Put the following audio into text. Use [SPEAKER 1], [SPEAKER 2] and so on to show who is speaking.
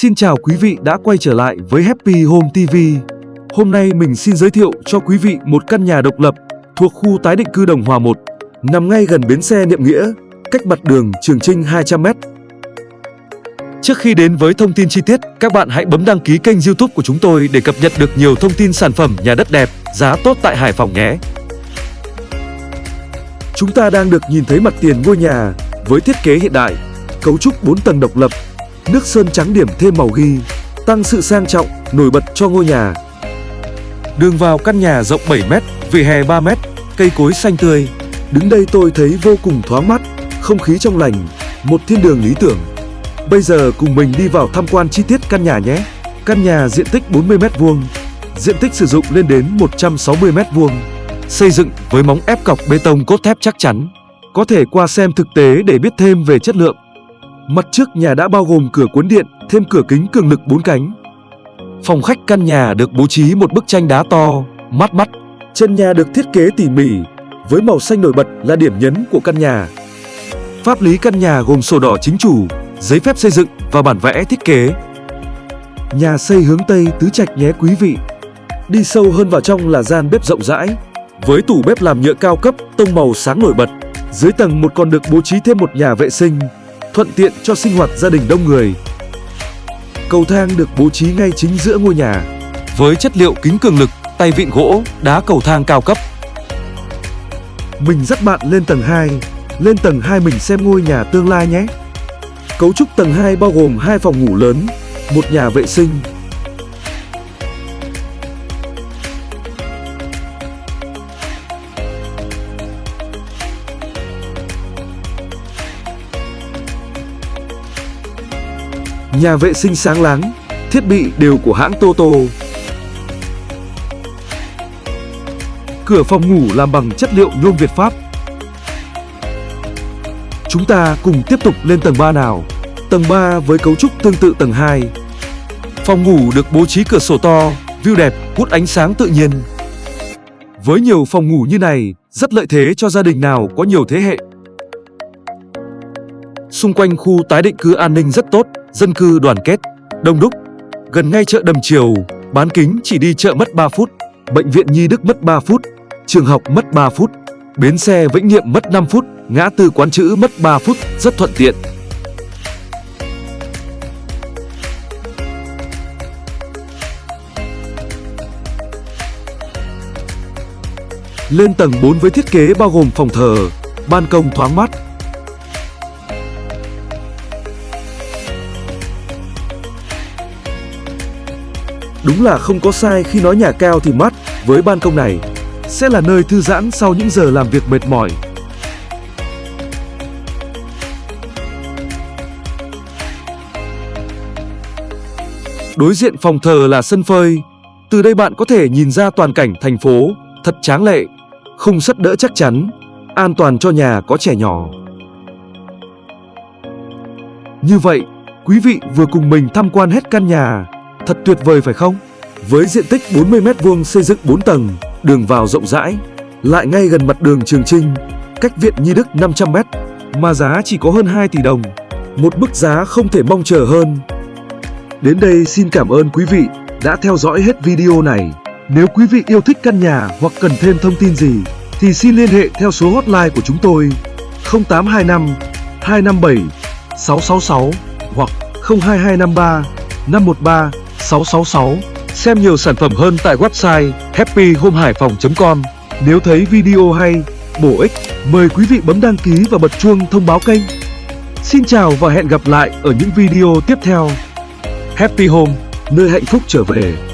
[SPEAKER 1] Xin chào quý vị đã quay trở lại với Happy Home TV. Hôm nay mình xin giới thiệu cho quý vị một căn nhà độc lập thuộc khu tái định cư Đồng Hòa 1, nằm ngay gần bến xe Niệm Nghĩa, cách mặt đường Trường Trinh 200m. Trước khi đến với thông tin chi tiết, các bạn hãy bấm đăng ký kênh YouTube của chúng tôi để cập nhật được nhiều thông tin sản phẩm nhà đất đẹp, giá tốt tại Hải Phòng nhé. Chúng ta đang được nhìn thấy mặt tiền ngôi nhà với thiết kế hiện đại, cấu trúc 4 tầng độc lập, nước sơn trắng điểm thêm màu ghi, tăng sự sang trọng, nổi bật cho ngôi nhà. Đường vào căn nhà rộng 7m, vỉa hè 3m, cây cối xanh tươi. Đứng đây tôi thấy vô cùng thoáng mắt, không khí trong lành, một thiên đường lý tưởng. Bây giờ cùng mình đi vào tham quan chi tiết căn nhà nhé. Căn nhà diện tích 40m2, diện tích sử dụng lên đến 160m2, xây dựng với móng ép cọc bê tông cốt thép chắc chắn. Có thể qua xem thực tế để biết thêm về chất lượng. Mặt trước nhà đã bao gồm cửa cuốn điện, thêm cửa kính cường lực 4 cánh. Phòng khách căn nhà được bố trí một bức tranh đá to, mắt mắt. Chân nhà được thiết kế tỉ mỉ, với màu xanh nổi bật là điểm nhấn của căn nhà. Pháp lý căn nhà gồm sổ đỏ chính chủ, giấy phép xây dựng và bản vẽ thiết kế. Nhà xây hướng Tây tứ trạch nhé quý vị. Đi sâu hơn vào trong là gian bếp rộng rãi, với tủ bếp làm nhựa cao cấp, tông màu sáng nổi bật. Dưới tầng một còn được bố trí thêm một nhà vệ sinh, thuận tiện cho sinh hoạt gia đình đông người. Cầu thang được bố trí ngay chính giữa ngôi nhà, với chất liệu kính cường lực, tay vịn gỗ, đá cầu thang cao cấp. Mình dắt bạn lên tầng 2, lên tầng 2 mình xem ngôi nhà tương lai nhé. Cấu trúc tầng 2 bao gồm hai phòng ngủ lớn, một nhà vệ sinh, Nhà vệ sinh sáng láng, thiết bị đều của hãng Toto. Cửa phòng ngủ làm bằng chất liệu nhôm Việt Pháp. Chúng ta cùng tiếp tục lên tầng 3 nào. Tầng 3 với cấu trúc tương tự tầng 2. Phòng ngủ được bố trí cửa sổ to, view đẹp, hút ánh sáng tự nhiên. Với nhiều phòng ngủ như này, rất lợi thế cho gia đình nào có nhiều thế hệ. Xung quanh khu tái định cư an ninh rất tốt, dân cư đoàn kết, đông đúc. Gần ngay chợ Đầm Triều, bán kính chỉ đi chợ mất 3 phút, bệnh viện Nhi Đức mất 3 phút, trường học mất 3 phút, bến xe Vĩnh Niệm mất 5 phút, ngã tư quán chữ mất 3 phút, rất thuận tiện. Lên tầng 4 với thiết kế bao gồm phòng thờ, ban công thoáng mát, Đúng là không có sai khi nói nhà cao thì mát, với ban công này sẽ là nơi thư giãn sau những giờ làm việc mệt mỏi. Đối diện phòng thờ là sân phơi. Từ đây bạn có thể nhìn ra toàn cảnh thành phố, thật tráng lệ, không sắt đỡ chắc chắn, an toàn cho nhà có trẻ nhỏ. Như vậy, quý vị vừa cùng mình tham quan hết căn nhà Thật tuyệt vời phải không? Với diện tích 40m2 xây dựng 4 tầng, đường vào rộng rãi, lại ngay gần mặt đường Trường Trinh, cách Viện Nhi Đức 500m, mà giá chỉ có hơn 2 tỷ đồng. Một mức giá không thể mong chờ hơn. Đến đây xin cảm ơn quý vị đã theo dõi hết video này. Nếu quý vị yêu thích căn nhà hoặc cần thêm thông tin gì, thì xin liên hệ theo số hotline của chúng tôi 0825 257 666 hoặc 02253 513 666. Xem nhiều sản phẩm hơn tại website happyhomehaiphong.com. Nếu thấy video hay, bổ ích, mời quý vị bấm đăng ký và bật chuông thông báo kênh. Xin chào và hẹn gặp lại ở những video tiếp theo. Happy Home, nơi hạnh phúc trở về.